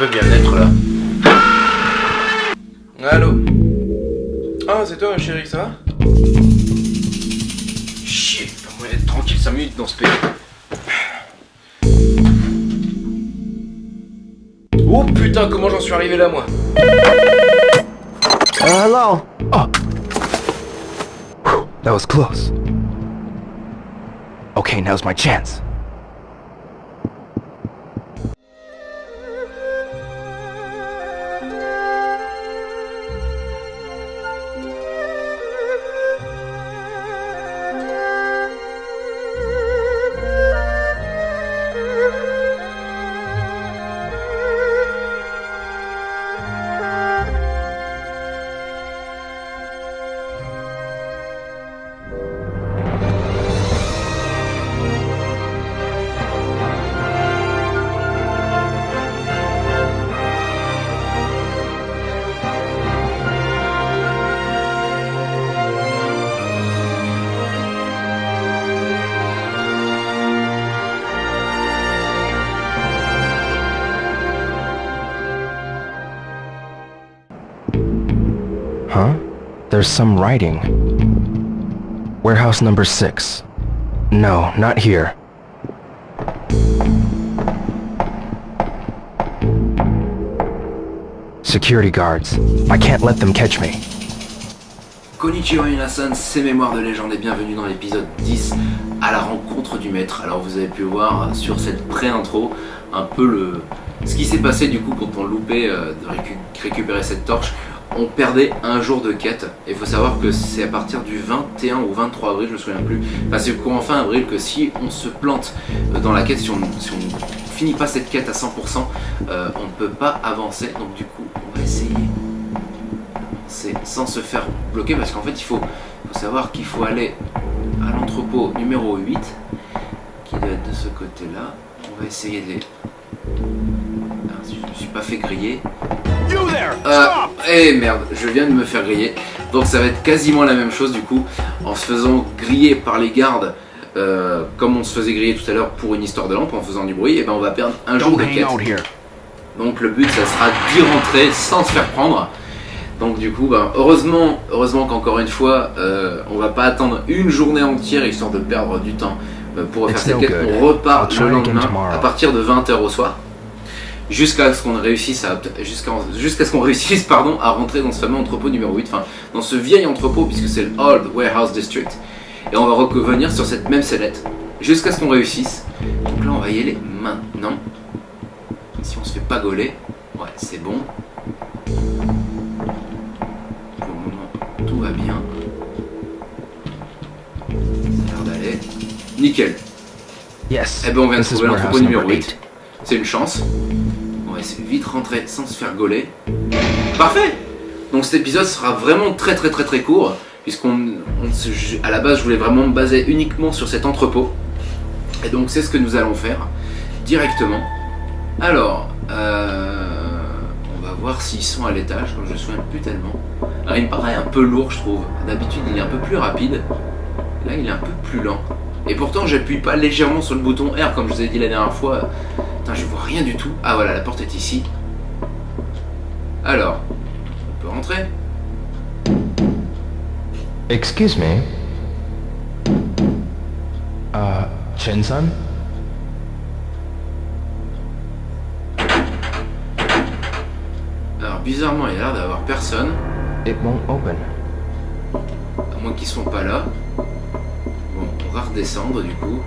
peut bien être là. Allô Ah, c'est toi, chérie, ça va Chier, pas moyen d'être tranquille 5 minutes dans ce pays. Oh putain, comment j'en suis arrivé là, moi Uh, hello. Oh. That was close. Okay, now's my chance. Huh? There's some writing. Warehouse number six. No, not here. Security guards. I can't let them catch me. Konnichiwa Minasan, c'est Mémoire de légende et bienvenue dans l'épisode 10 à la rencontre du maître. Alors vous avez pu voir sur cette pré-intro un peu le ce qui s'est passé du coup quand on loupait euh, de récu- récupérer cette torche. On perdait un jour de quête. Et il faut savoir que c'est à partir du 21 ou 23 avril, je me souviens plus, enfin c'est courant fin avril que si on se plante euh, dans la quête, si on, si on finit pas cette quête à 100%, euh, on ne peut pas avancer. Donc du coup on va essayer. C'est sans se faire bloquer parce qu'en fait il faut, faut savoir qu'il faut aller à l'entrepôt numéro 8 qui doit être de ce côté là on va essayer de les Ah, si je me suis pas fait griller. Euh, eh merde je viens de me faire griller donc ça va être quasiment la même chose du coup en se faisant griller par les gardes euh, comme on se faisait griller tout à l'heure pour une histoire de lampe en faisant du bruit et ben on va perdre un jour de quête donc le but ça sera d'y rentrer sans se faire prendre. Donc du coup, ben, heureusement, heureusement qu'encore une fois, euh, on va pas attendre une journée entière histoire de perdre du temps euh, pour refaire cette quête. On repart le lendemain à partir de 20h au soir. Jusqu'à ce qu'on réussisse à jusqu'à jusqu'à ce qu'on réussisse pardon à rentrer dans ce fameux entrepôt numéro 8, enfin dans ce vieil entrepôt puisque c'est le Old Warehouse District. Et on va revenir sur cette même sellette jusqu'à ce qu'on réussisse. Donc là on va y aller maintenant. Si on se fait pas gauler, ouais c'est bon. Pour le moment tout va bien. Ça a l'air d'aller. Nickel. Yes. Eh ben on vient de trouver l'entrepôt numéro number 8. eight. C'est une chance. Vite rentrer sans se faire gauler. Parfait Donc cet épisode sera vraiment très très très très court. Puisqu'on, à la base je voulais vraiment me baser uniquement sur cet entrepôt. Et donc c'est ce que nous allons faire directement. Alors, euh, on va voir s'ils sont à l'étage, comme je me souviens plus tellement. Alors il me paraît un peu lourd je trouve. D'habitude il est un peu plus rapide. Là il est un peu plus lent. Et pourtant j'appuie pas légèrement sur le bouton R comme je vous ai dit la dernière fois. Putain je vois rien du tout. Ah voilà la porte est ici. Alors, on peut rentrer? Excuse me. Uh, Chen-san? Alors bizarrement il a l'air d'avoir personne. It won't open. À moins qu'ils sont pas là. Bon, on va redescendre du coup.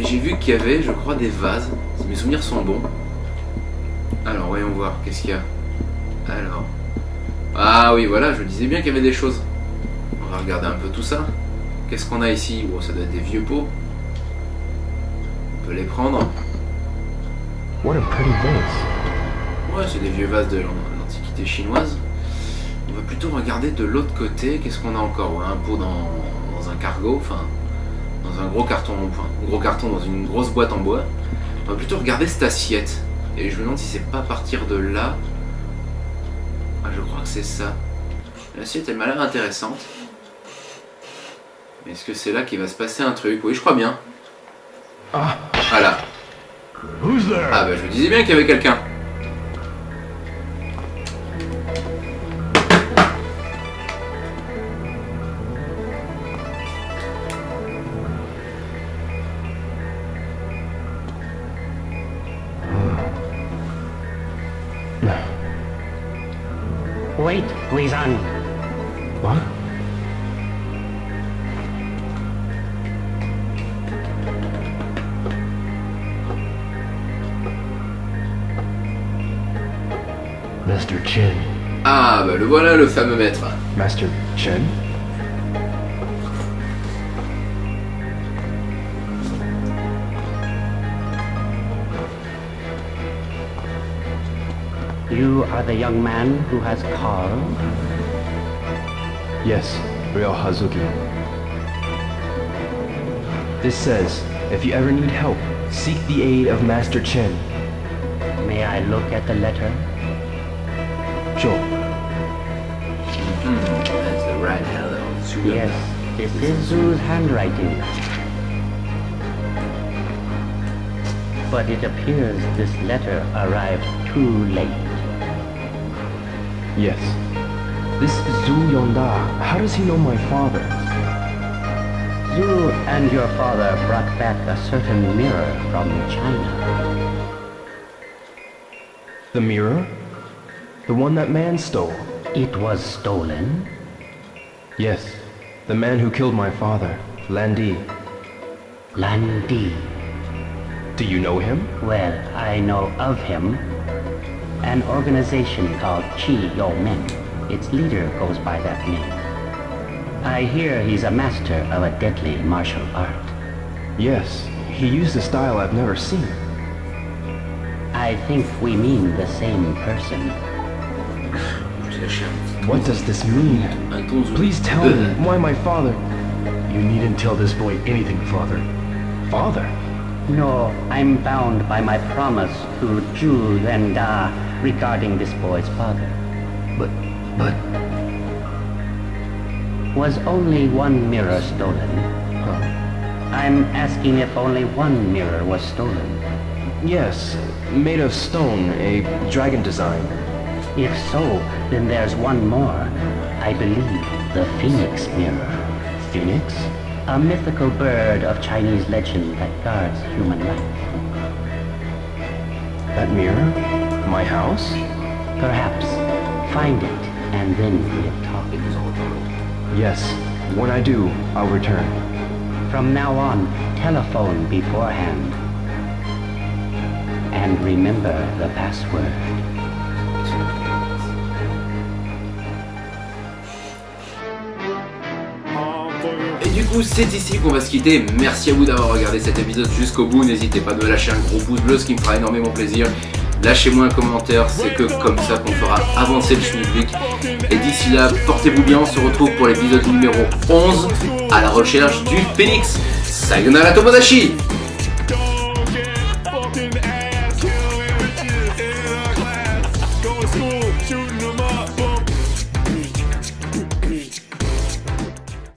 Et j'ai vu qu'il y avait, je crois, des vases. Si mes souvenirs sont bons. Alors, voyons voir, qu'est-ce qu'il y a Alors. Ah oui, voilà, je disais bien qu'il y avait des choses. On va regarder un peu tout ça. Qu'est-ce qu'on a ici? Bon, ça doit être des vieux pots. On peut les prendre. What a pretty vase. Ouais, c'est des vieux vases de l'an- l'Antiquité chinoise. On va plutôt regarder de l'autre côté. Qu'est-ce qu'on a encore? Ouais, Un pot dans, dans un cargo, enfin, dans un gros carton, enfin, un gros carton dans une grosse boîte en bois. On va plutôt regarder cette assiette. Et je me demande si c'est pas à partir de là. Ah, je crois que c'est ça. L'assiette, elle m'a l'air intéressante. Mais est-ce que c'est là qu'il va se passer un truc? Oui, je crois bien. Ah. Voilà. Ah bah je vous disais bien qu'il y avait quelqu'un. Wait, Guizan. What? Mr. Chin. Ah bah le voilà le fameux maître. Master Chen? You are the young man who has called? Yes, Real Hazuki. This says, if you ever need help, seek the aid of Master Chen. May I look at the letter? Sure. Hmm, that's the right hello. Yes, it is is handwriting. But it appears this letter arrived too late. Yes. This Zhu Yonda, how does he know my father? Zhu and your father brought back a certain mirror from China. The mirror? The one that man stole? It was stolen? Yes. The man who killed my father, Landi. Lan Di. Do you know him? Well, I know of him. An organization called Chi Yo Men. Its leader goes by that name. I hear he's a master of a deadly martial art. Yes. He used a style I've never seen. I think we mean the same person. What does this mean? Un ton zoom. Please tell me why my father... You needn't tell this boy anything, father. Father? No, I'm bound by my promise to Ju Lenda regarding this boy's father. But, but, Was only one mirror stolen? Huh. I'm asking if only one mirror was stolen. Yes. Made of stone, a dragon design. If so, then there's one more. I believe the Phoenix Mirror. Phoenix? A mythical bird of Chinese legend that guards human life. That mirror? My house? Perhaps find it and then we'll talk. Yes. When I do, I'll return. From now on, telephone beforehand. And remember the password. C'est ici qu'on va se quitter. Merci à vous d'avoir regardé cet épisode jusqu'au bout. N'hésitez pas à me lâcher un gros pouce bleu, ce qui me fera énormément plaisir. Lâchez-moi un commentaire, c'est que comme ça qu'on fera avancer le schmilblick. Et d'ici là, portez-vous bien, on se retrouve pour l'épisode numéro 11 à la recherche du phénix. Sayonara Tomodachi